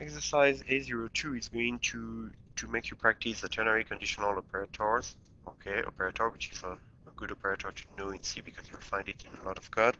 exercise A02 is going to, to make you practice the ternary conditional operators, okay, operator, which is a, a good operator to know in C because you'll find it in a lot of code,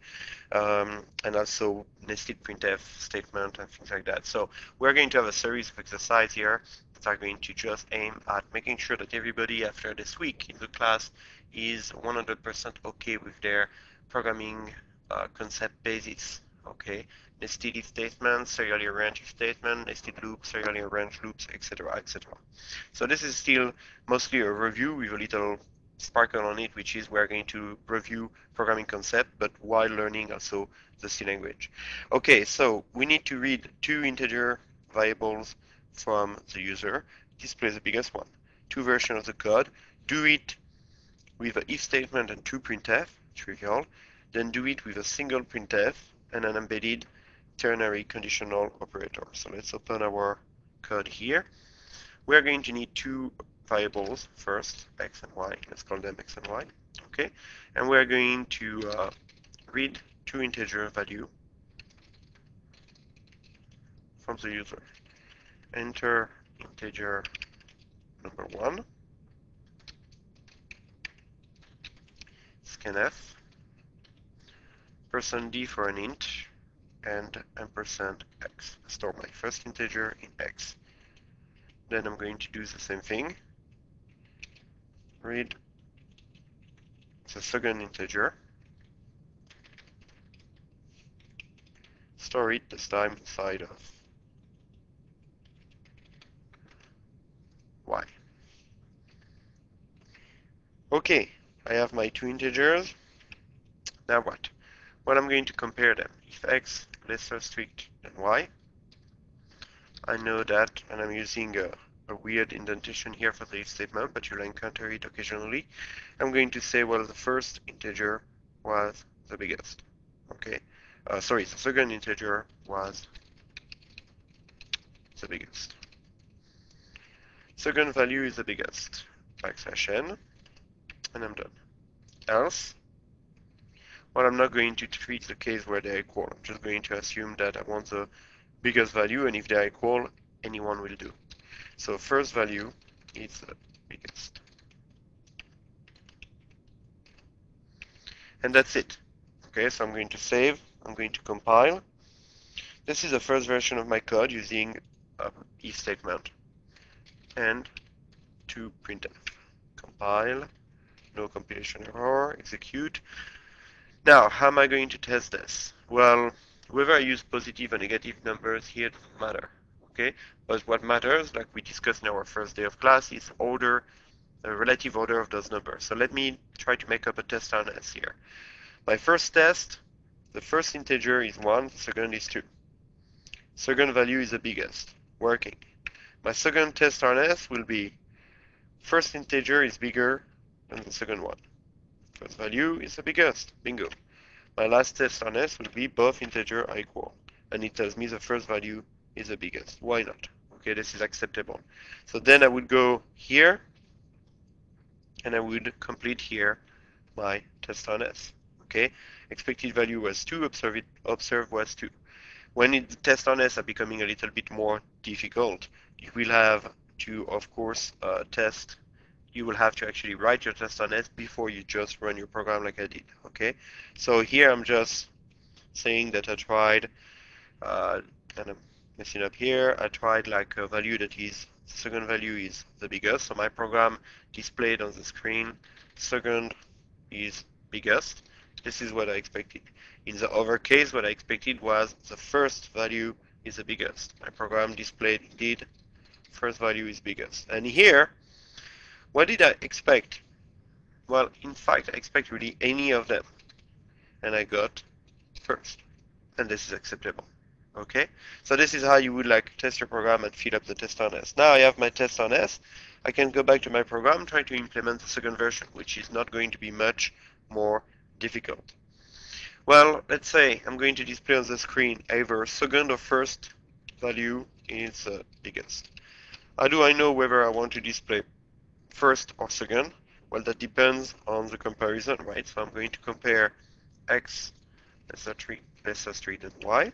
um, and also nested printf statement and things like that. So we're going to have a series of exercises here that are going to just aim at making sure that everybody after this week in the class is 100% okay with their programming uh, concept basis, okay? nested if statement, serially arranged statement, nested loops, serially arranged loops, etc., etc. So this is still mostly a review with a little sparkle on it, which is we're going to review programming concept, but while learning also the C language. Okay, so we need to read two integer variables from the user, display the biggest one. Two versions of the code, do it with an if statement and two printf, trivial, then do it with a single printf and an embedded ternary conditional operator. So let's open our code here. We're going to need two variables first, x and y. Let's call them x and y. Okay, and we're going to uh, read two integer value from the user. Enter integer number one, scanf, percent d for an int, and ampersand x. Store my first integer in x. Then I'm going to do the same thing. Read the second integer. Store it this time inside of y. Okay, I have my two integers. Now what? Well, I'm going to compare them. If x less strict than y, I know that, and I'm using a, a weird indentation here for the statement, but you'll encounter it occasionally. I'm going to say, well, the first integer was the biggest. Okay, uh, sorry, the second integer was the biggest. Second value is the biggest. Backslash n, and I'm done. Else, well, I'm not going to treat the case where they're equal. I'm just going to assume that I want the biggest value, and if they're equal, anyone will do. So first value is the biggest. And that's it. Okay, so I'm going to save, I'm going to compile. This is the first version of my code using a if statement. And to printf. Compile, no compilation error, execute. Now, how am I going to test this? Well, whether I use positive or negative numbers here doesn't matter, okay? But what matters, like we discussed in our first day of class, is order, the relative order of those numbers. So let me try to make up a test harness here. My first test, the first integer is 1, the second is 2. Second value is the biggest, working. My second test harness will be first integer is bigger than the second one. Value is the biggest. Bingo. My last test harness will be both integer are equal. And it tells me the first value is the biggest. Why not? Okay, this is acceptable. So then I would go here and I would complete here my test harness. Okay, expected value was 2, observe, it, observe was 2. When the test harness are becoming a little bit more difficult, you will have to, of course, uh, test you will have to actually write your test on it before you just run your program like I did, okay? So here I'm just saying that I tried, uh, and I'm messing up here, I tried like a value that is, second value is the biggest, so my program displayed on the screen, second is biggest. This is what I expected. In the other case, what I expected was the first value is the biggest. My program displayed indeed first value is biggest. And here, what did I expect? Well, in fact, I expect really any of them. And I got first. And this is acceptable. Okay? So this is how you would like test your program and fill up the test harness. Now I have my test harness. I can go back to my program, try to implement the second version, which is not going to be much more difficult. Well, let's say I'm going to display on the screen either second or first value is uh, biggest. How do I know whether I want to display first or second? Well, that depends on the comparison, right? So I'm going to compare x less than 3, less than 3 than y.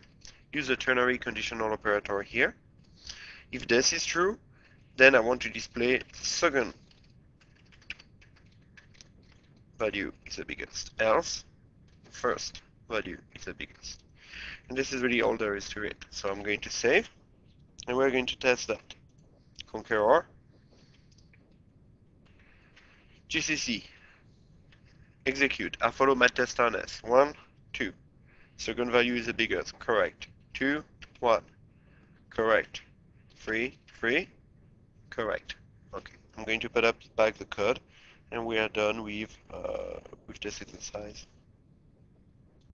Use the ternary conditional operator here. If this is true, then I want to display second value is the biggest. Else, first value is the biggest. And this is really all there is to it. So I'm going to save, and we're going to test that. Conqueror, GCC, execute. I follow my test harness. One, two. Second value is the biggest. Correct. Two, one. Correct. Three, three. Correct. Okay. I'm going to put up back the code, and we are done with uh, with this exercise.